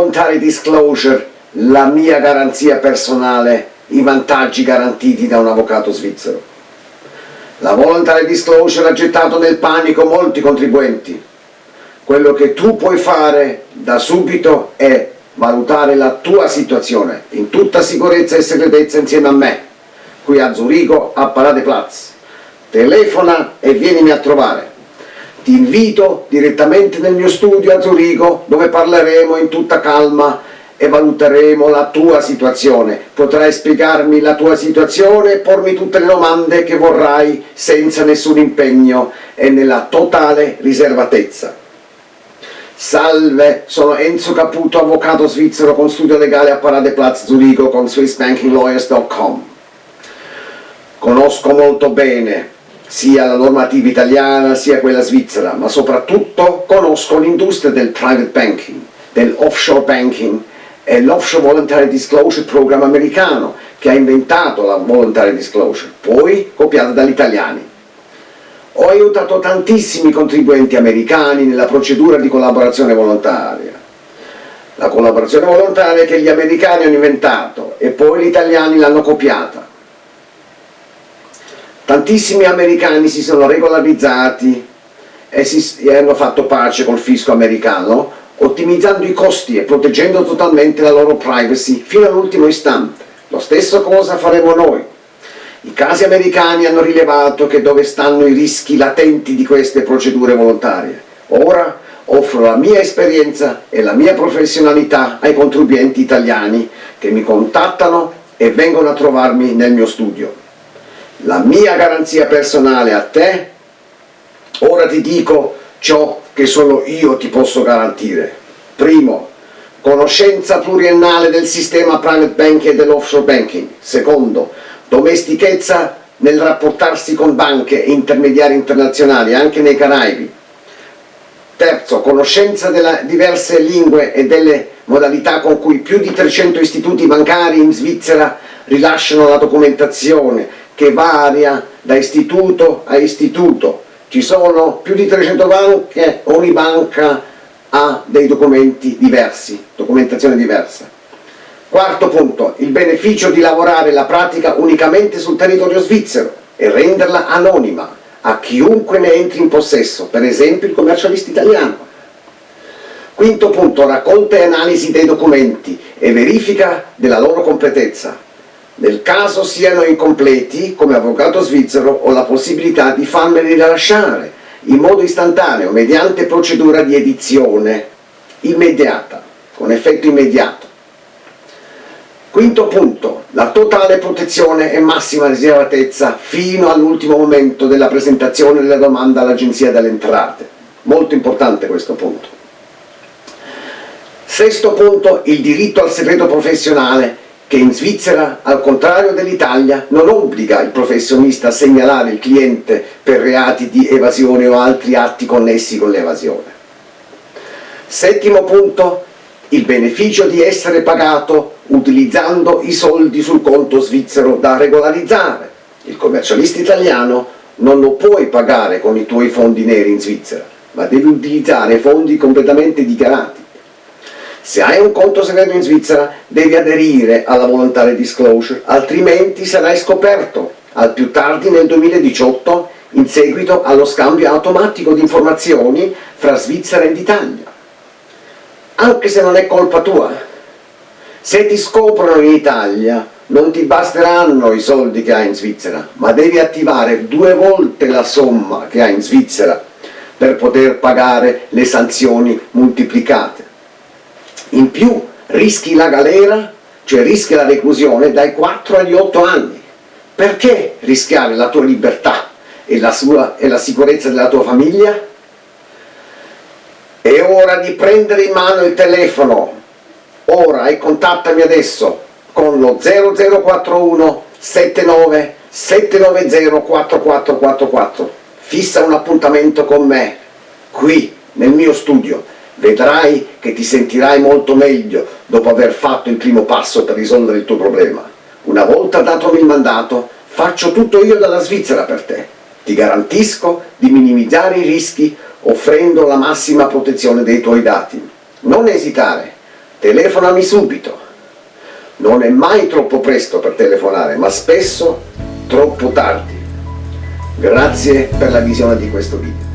voluntary disclosure, la mia garanzia personale, i vantaggi garantiti da un avvocato svizzero. La voluntary disclosure ha gettato nel panico molti contribuenti. Quello che tu puoi fare da subito è valutare la tua situazione in tutta sicurezza e segretezza insieme a me, qui a Zurigo, a Paradeplatz. Telefona e vienimi a trovare. Ti invito direttamente nel mio studio a Zurigo dove parleremo in tutta calma e valuteremo la tua situazione. Potrai spiegarmi la tua situazione e pormi tutte le domande che vorrai senza nessun impegno e nella totale riservatezza. Salve, sono Enzo Caputo, avvocato svizzero con studio legale a Paradeplatz Zurigo con SwissBankingLawyers.com. Conosco molto bene sia la normativa italiana sia quella svizzera, ma soprattutto conosco l'industria del private banking, dell'offshore banking è l'Offshore Voluntary Disclosure Program americano che ha inventato la Voluntary Disclosure, poi copiata dagli italiani. Ho aiutato tantissimi contribuenti americani nella procedura di collaborazione volontaria. La collaborazione volontaria che gli americani hanno inventato e poi gli italiani l'hanno copiata. Tantissimi americani si sono regolarizzati e, si, e hanno fatto pace col fisco americano ottimizzando i costi e proteggendo totalmente la loro privacy fino all'ultimo istante. Lo stesso cosa faremo noi. I casi americani hanno rilevato che dove stanno i rischi latenti di queste procedure volontarie. Ora offro la mia esperienza e la mia professionalità ai contribuenti italiani che mi contattano e vengono a trovarmi nel mio studio. La mia garanzia personale a te, ora ti dico ciò che solo io ti posso garantire. Primo, conoscenza pluriennale del sistema private banking e dell'offshore banking. Secondo, domestichezza nel rapportarsi con banche e intermediari internazionali, anche nei Caraibi. Terzo, conoscenza delle diverse lingue e delle modalità con cui più di 300 istituti bancari in Svizzera rilasciano la documentazione, che varia da istituto a istituto ci sono più di 300 banche, ogni banca ha dei documenti diversi, documentazione diversa. Quarto punto, il beneficio di lavorare la pratica unicamente sul territorio svizzero e renderla anonima a chiunque ne entri in possesso, per esempio il commercialista italiano. Quinto punto, raccolta e analisi dei documenti e verifica della loro completezza. Nel caso siano incompleti, come avvocato svizzero ho la possibilità di farmeli rilasciare in modo istantaneo mediante procedura di edizione immediata, con effetto immediato. Quinto punto, la totale protezione e massima riservatezza fino all'ultimo momento della presentazione della domanda all'Agenzia delle Entrate. Molto importante questo punto. Sesto punto, il diritto al segreto professionale che in Svizzera, al contrario dell'Italia, non obbliga il professionista a segnalare il cliente per reati di evasione o altri atti connessi con l'evasione. Settimo punto, il beneficio di essere pagato utilizzando i soldi sul conto svizzero da regolarizzare. Il commercialista italiano non lo puoi pagare con i tuoi fondi neri in Svizzera, ma devi utilizzare fondi completamente dichiarati. Se hai un conto segreto in Svizzera devi aderire alla voluntary disclosure, altrimenti sarai scoperto al più tardi nel 2018 in seguito allo scambio automatico di informazioni fra Svizzera ed Italia. Anche se non è colpa tua. Se ti scoprono in Italia non ti basteranno i soldi che hai in Svizzera, ma devi attivare due volte la somma che hai in Svizzera per poter pagare le sanzioni moltiplicate in più rischi la galera, cioè rischi la reclusione dai 4 agli 8 anni. Perché rischiare la tua libertà e la, sua, e la sicurezza della tua famiglia? È ora di prendere in mano il telefono, ora e contattami adesso con lo 0041 79 790 4444 fissa un appuntamento con me qui nel mio studio vedrai che ti sentirai molto meglio dopo aver fatto il primo passo per risolvere il tuo problema. Una volta datomi il mandato, faccio tutto io dalla Svizzera per te. Ti garantisco di minimizzare i rischi offrendo la massima protezione dei tuoi dati. Non esitare, telefonami subito. Non è mai troppo presto per telefonare, ma spesso troppo tardi. Grazie per la visione di questo video.